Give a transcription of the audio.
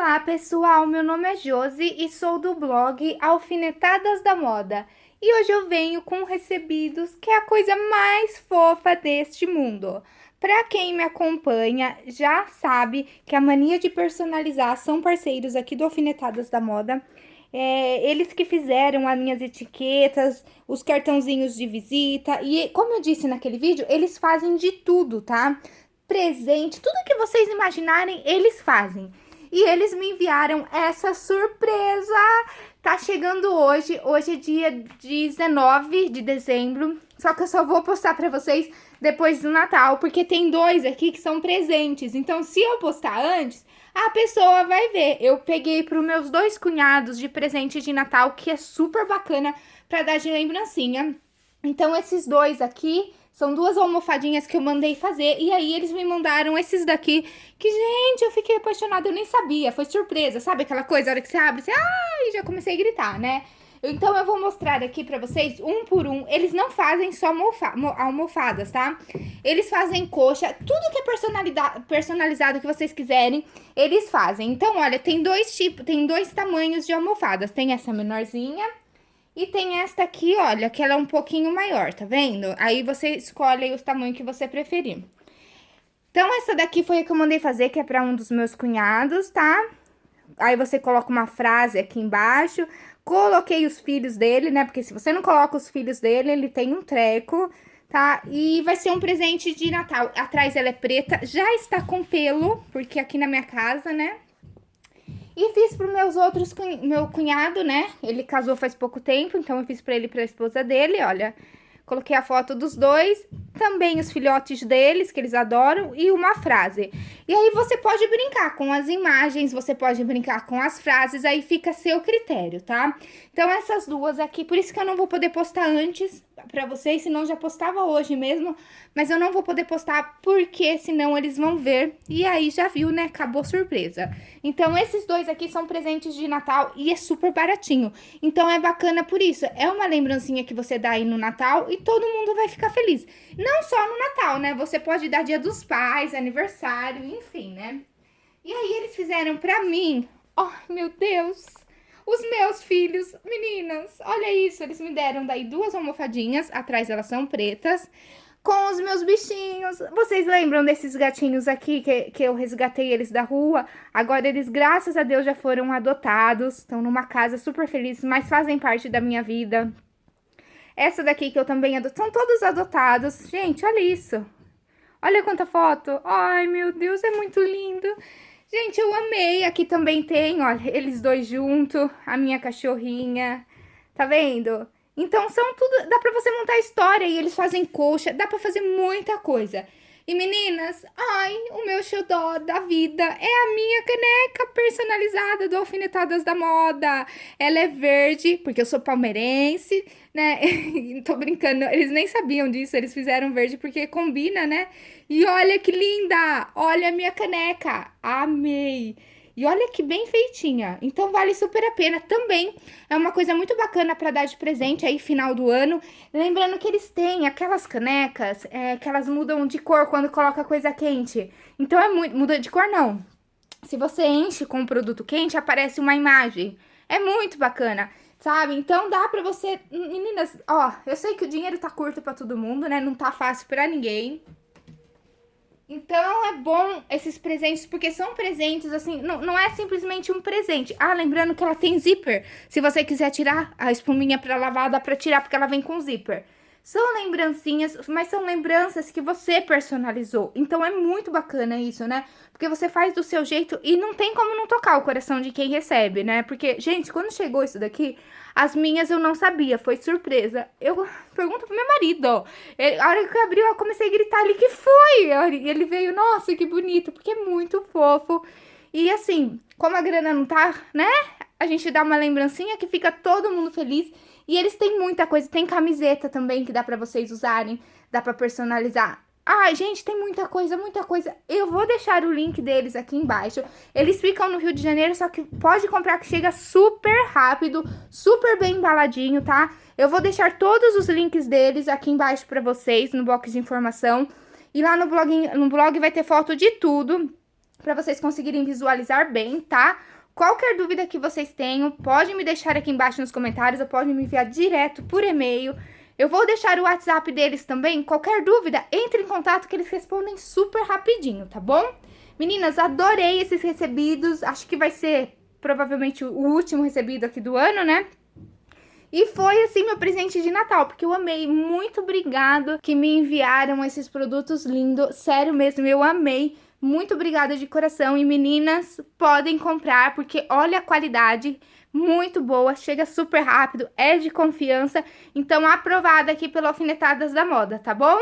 Olá pessoal, meu nome é Josi e sou do blog Alfinetadas da Moda. E hoje eu venho com recebidos, que é a coisa mais fofa deste mundo. Para quem me acompanha, já sabe que a Mania de Personalizar são parceiros aqui do Alfinetadas da Moda. É, eles que fizeram as minhas etiquetas, os cartãozinhos de visita. E como eu disse naquele vídeo, eles fazem de tudo, tá? Presente, tudo que vocês imaginarem, eles fazem. E eles me enviaram essa surpresa. Tá chegando hoje, hoje é dia 19 de dezembro. Só que eu só vou postar pra vocês depois do Natal, porque tem dois aqui que são presentes. Então, se eu postar antes, a pessoa vai ver. Eu peguei para os meus dois cunhados de presente de Natal, que é super bacana para dar de lembrancinha. Então, esses dois aqui são duas almofadinhas que eu mandei fazer. E aí, eles me mandaram esses daqui, que, gente, eu fiquei apaixonada, eu nem sabia. Foi surpresa, sabe aquela coisa, a hora que você abre, você, ai, já comecei a gritar, né? Então, eu vou mostrar aqui pra vocês, um por um. Eles não fazem só almofadas, tá? Eles fazem coxa, tudo que é personalizado que vocês quiserem, eles fazem. Então, olha, tem dois tipos, tem dois tamanhos de almofadas. Tem essa menorzinha e tem esta aqui, olha, que ela é um pouquinho maior, tá vendo? Aí você escolhe os tamanhos que você preferir. Então, essa daqui foi a que eu mandei fazer, que é pra um dos meus cunhados, tá? Aí você coloca uma frase aqui embaixo, Coloquei os filhos dele, né? Porque se você não coloca os filhos dele, ele tem um treco, tá? E vai ser um presente de Natal. Atrás ela é preta, já está com pelo, porque aqui na minha casa, né? E fiz para meus outros, meu cunhado, né? Ele casou faz pouco tempo, então eu fiz para ele e pra esposa dele, olha. Coloquei a foto dos dois, também os filhotes deles, que eles adoram, e uma frase. E aí você pode brincar com as imagens, você pode brincar com as frases, aí fica a seu critério, tá? Então, essas duas aqui, por isso que eu não vou poder postar antes pra vocês, senão já postava hoje mesmo, mas eu não vou poder postar porque senão eles vão ver, e aí já viu, né, acabou surpresa. Então, esses dois aqui são presentes de Natal e é super baratinho, então é bacana por isso, é uma lembrancinha que você dá aí no Natal e todo mundo vai ficar feliz. Não só no Natal, né, você pode dar dia dos pais, aniversário, enfim, né. E aí eles fizeram pra mim, oh, meu Deus... Os meus filhos, meninas, olha isso, eles me deram daí duas almofadinhas, atrás elas são pretas, com os meus bichinhos. Vocês lembram desses gatinhos aqui que, que eu resgatei eles da rua? Agora eles, graças a Deus, já foram adotados, estão numa casa super felizes, mas fazem parte da minha vida. Essa daqui que eu também adoto, são todos adotados. Gente, olha isso. Olha quanta foto. Ai, meu Deus, é muito lindo. Gente, eu amei. Aqui também tem, olha, eles dois juntos, a minha cachorrinha. Tá vendo? Então, são tudo... Dá pra você montar história e eles fazem coxa. Dá pra fazer muita coisa. E meninas, ai, o meu xodó da vida é a minha caneca personalizada do Alfinetadas da Moda. Ela é verde, porque eu sou palmeirense, né? Tô brincando, eles nem sabiam disso, eles fizeram verde porque combina, né? E olha que linda! Olha a minha caneca! Amei! E olha que bem feitinha. Então, vale super a pena. Também é uma coisa muito bacana para dar de presente aí, final do ano. Lembrando que eles têm aquelas canecas é, que elas mudam de cor quando coloca coisa quente. Então, é muito... Muda de cor, não. Se você enche com um produto quente, aparece uma imagem. É muito bacana sabe? Então dá pra você... Meninas, ó, eu sei que o dinheiro tá curto pra todo mundo, né? Não tá fácil pra ninguém. Então é bom esses presentes, porque são presentes, assim, não, não é simplesmente um presente. Ah, lembrando que ela tem zíper. Se você quiser tirar a espuminha pra lavar, dá pra tirar, porque ela vem com zíper. São lembrancinhas, mas são lembranças que você personalizou. Então é muito bacana isso, né? Porque você faz do seu jeito e não tem como não tocar o coração de quem recebe, né? Porque, gente, quando chegou isso daqui, as minhas eu não sabia, foi surpresa. Eu pergunto pro meu marido. Ele, a hora que abriu, eu comecei a gritar ali, que foi? Ele veio, nossa, que bonito, porque é muito fofo. E assim, como a grana não tá, né? A gente dá uma lembrancinha que fica todo mundo feliz. E eles têm muita coisa, tem camiseta também que dá pra vocês usarem, dá pra personalizar. Ai, gente, tem muita coisa, muita coisa. Eu vou deixar o link deles aqui embaixo. Eles ficam no Rio de Janeiro, só que pode comprar que chega super rápido, super bem embaladinho, tá? Eu vou deixar todos os links deles aqui embaixo pra vocês, no box de informação. E lá no blog, no blog vai ter foto de tudo. para vocês conseguirem visualizar bem, tá? Qualquer dúvida que vocês tenham, pode me deixar aqui embaixo nos comentários, ou pode me enviar direto por e-mail. Eu vou deixar o WhatsApp deles também. Qualquer dúvida, entre em contato que eles respondem super rapidinho, tá bom? Meninas, adorei esses recebidos. Acho que vai ser provavelmente o último recebido aqui do ano, né? E foi, assim, meu presente de Natal, porque eu amei. Muito obrigado que me enviaram esses produtos lindos. Sério mesmo, eu amei. Muito obrigada de coração. E meninas, podem comprar, porque olha a qualidade, muito boa, chega super rápido, é de confiança. Então, aprovada aqui pela Alfinetadas da Moda, tá bom?